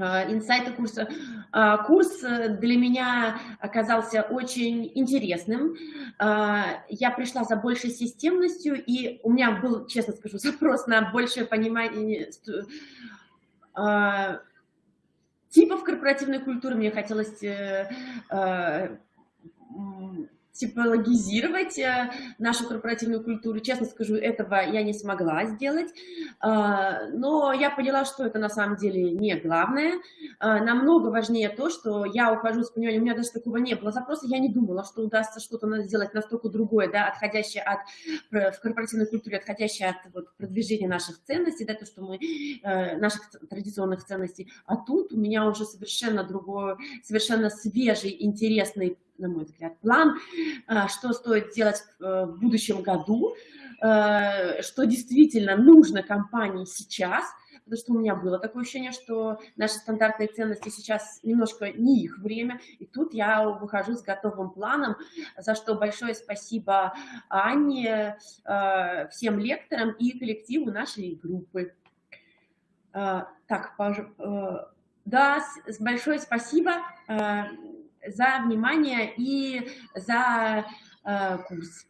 э, инсайты курса. Э, курс для меня оказался очень интересным. Я пришла за большей системностью, и у меня был, честно скажу, запрос на большее понимание типов корпоративной культуры. Мне хотелось типологизировать э, нашу корпоративную культуру. Честно скажу, этого я не смогла сделать, а, но я поняла, что это на самом деле не главное. А, намного важнее то, что я ухожу с пониманием, у меня даже такого не было запроса, я не думала, что удастся что-то сделать настолько другое, да, отходящее от, в корпоративной культуре, отходящее от вот, продвижения наших ценностей, да, то, что мы, э, наших традиционных ценностей, а тут у меня уже совершенно другой, совершенно свежий, интересный на мой взгляд, план, а, что стоит делать э, в будущем году, э, что действительно нужно компании сейчас, потому что у меня было такое ощущение, что наши стандартные ценности сейчас немножко не их время, и тут я выхожу с готовым планом, за что большое спасибо Анне, э, всем лекторам и коллективу нашей группы. Так, да, большое спасибо за внимание и за э, курс.